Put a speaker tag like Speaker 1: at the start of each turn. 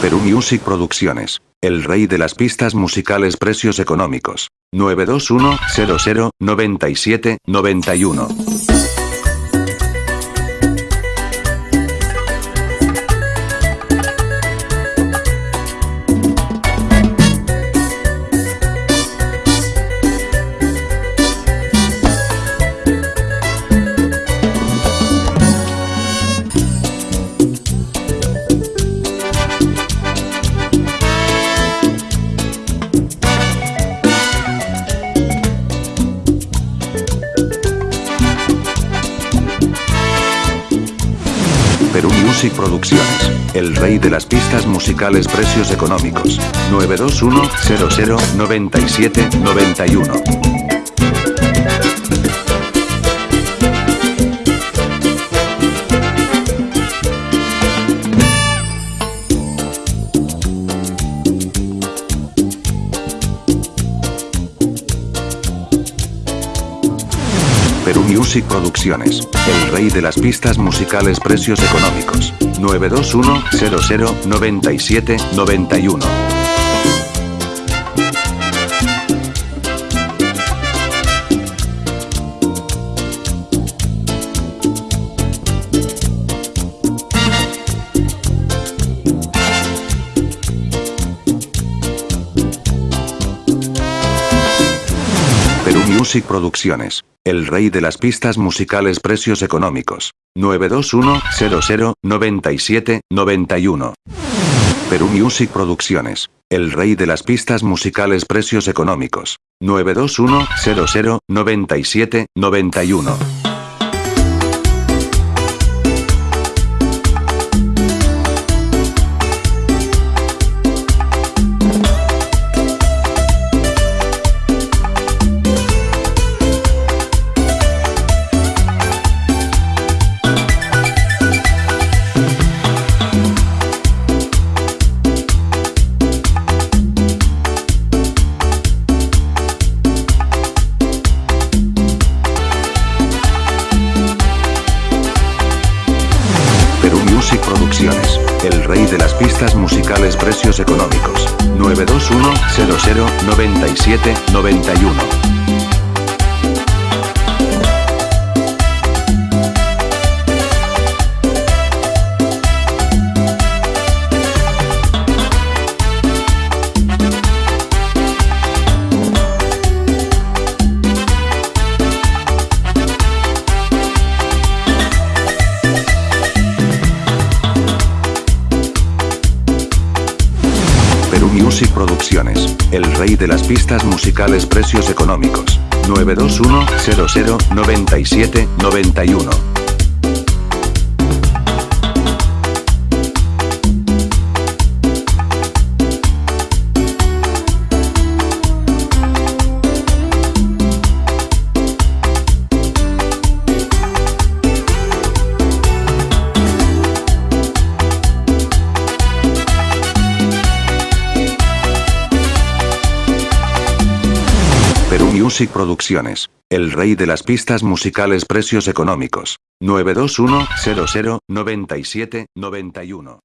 Speaker 1: Perú Music Producciones. El rey de las pistas musicales precios económicos. 921 Perú Music Producciones. El rey de las pistas musicales precios económicos. 921 00 97 91. Perú Music Producciones. El rey de las pistas musicales precios económicos. 921 00 97 91. Perú Music Producciones. El rey de las pistas musicales precios económicos. 921 00 97 91. Perú Music Producciones. El rey de las pistas musicales precios económicos. 921 Music Producciones. El rey de las pistas musicales precios económicos. 921 00 97 91. Perú Music Producciones. El rey de las pistas musicales precios económicos. 921 00 97 91. Music Producciones. El rey de las pistas musicales precios económicos. 921 00 97 91.